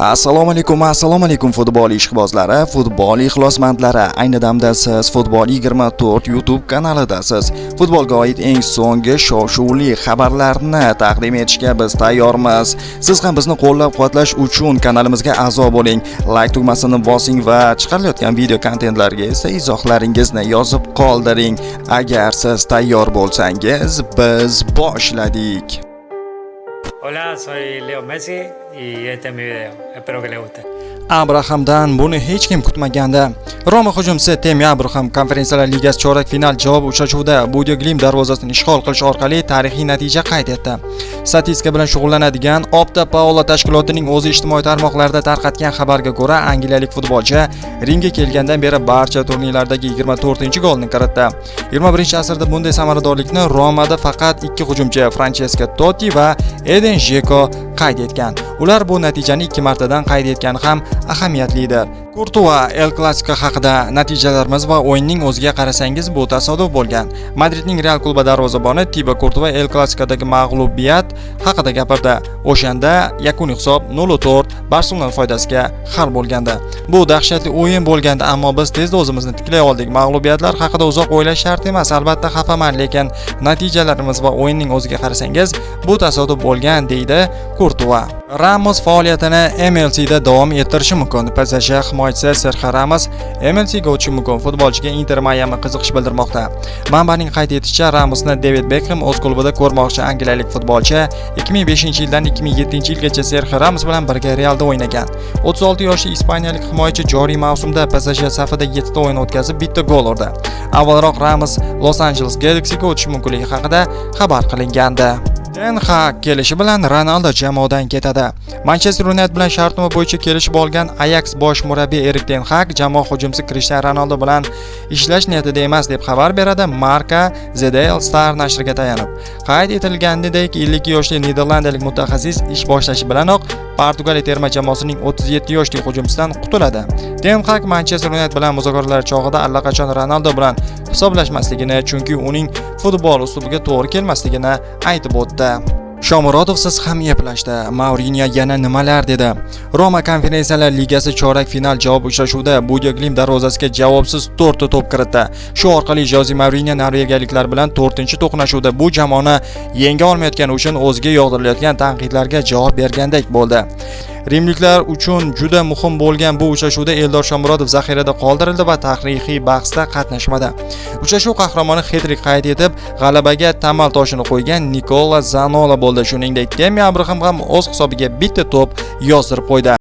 assalomu alaykum assalomu alaykum futbol ishqibozlari futbol ixlosmandlari. Ayni damda siz futbol 24 youtube kanalidasiz. Futbolga oid eng so'nggi shov shuvli xabarlarni taqdim etishga biz tayyormiz. Siz ham bizni qo'llab quvvatlash uchun kanalimizga a'zo bo'ling. Like tugmasini bosing va chiqarilayotgan video kontentlarga esa izohlaringizni yozib qoldiring. Agar siz tayyor bo'lsangiz biz boshladik. Hola, soy Leo Messi y este es mi video. Espero que les guste. Abrahamdan buni hech kim kutmagandi roma hujumchisi temi abraham konferensiyalar ligasi chorak final javob uchrashuvida budio glim darvozasini ishg'ol qilish orqali tarixiy natija qayd etdi. Statistika bilan shug'ullanadigan opta Paola tashkilotining o'zi ijtimoiy tarmoqlarda tarqatgan xabarga ko'ra angliyalik futbolchi ringga kelgandan beri barcha turnirlardagi 24 golni kiritdi. 21 asrda bunday samaradorlikni romada faqat ikki hujumchi Francesco totti va eden jeko qayd etgan. Ular bu natijani ikki martadan qayd etgani ham ahamiyatlidir kurtua el klasiko haqida natijalarimiz va o'yinning o'ziga qarasangiz bu tasodif bo'lgan. Madridning real klubi darvozaboni tiba kurtua el klasikadagi mag'lubiyat haqida gapirdi. O'shanda yakuniy hisob 0-4 barselona foydasiga hal bo'lgandi. Bu dahshatli o'yin bo'lgandi ammo biz tezda o'zimizni tiklay oldik. Mag'lubiyatlar haqida uzoq o'ylash shart emas albatta xafaman lekin natijalarimiz va o'yinning o'ziga qarasangiz bu tasodif bo'lgan deydi kurtua ramos faoliyatini mlcda davom ettirishi mumkin. Psj himoyachisi serxio ramos MLC o'tishi mumkin futbolchiga inter Miami qiziqish bildirmoqda. Manbaning qayd etishicha ramosni david Beckham o'z klubida ko'rmoqchi angliyalik futbolchi 2005 yildan 2007 yilgacha serxio ramos bilan birga realda o'ynagan. 36 yoshli ispaniyalik himoyachi joriy mavsumda PSG safida 7 ta o'yin o'tkazib bitta gol urdi. Avvalroq ramos los Angeles galaxy'ga o'tishi mumkinligi haqida xabar qilingandi. Ten hag kelishi bilan ronaldo jamoadan ketadi. Manchester united bilan shartnoma bo'yicha kelishib olgan Ajax bosh murabbiyi erik ten hag jamoa hujumchisi Cristiano ronaldo bilan ishlash niyatida emas deb xabar beradi Marca the daily star nashriga tayanib. Qayd etilganidek 52 yoshli niderlandiyalik mutaxassis ish boshlashi bilanoq portugaliya terma jamoasining 37 yoshli hujumchisidan qutuladi. Ten hag manchester united bilan muzokaralar chog'ida allaqachon ronaldo bilan hisoblashmasligini chunki uning futbol uslubiga to'g'ri kelmasligini aytib o'tdi. Shomurodovsiz ham eplashdi maurinyo yana nimalar dedi? Roma konferensiyalar ligasi chorak final javob uchrashuvida budio darvozasiga javobsiz to'rtta to'p kiritdi. Shu orqali joze maurinyo norvegiyaliklar bilan to'rtinchi to'qnashuvda bu jamoani yenga olmayotgani uchun o'ziga yog'dirilayotgan tanqidlarga javob bergandek bo'ldi. Rimliklar uchun juda muhim bo'lgan bu uchrashuvda eldor shomurodov zaxirada qoldirildi va tarixiy bahsda qatnashmadi. Uchrashuv qahramoni hedrik qayd etib g'alabaga tamal toshini qo'ygan nikola zanola bo'ldi. Shuningdek temi abraham ham o'z hisobiga bitta to'p yozdirib qo'ydi.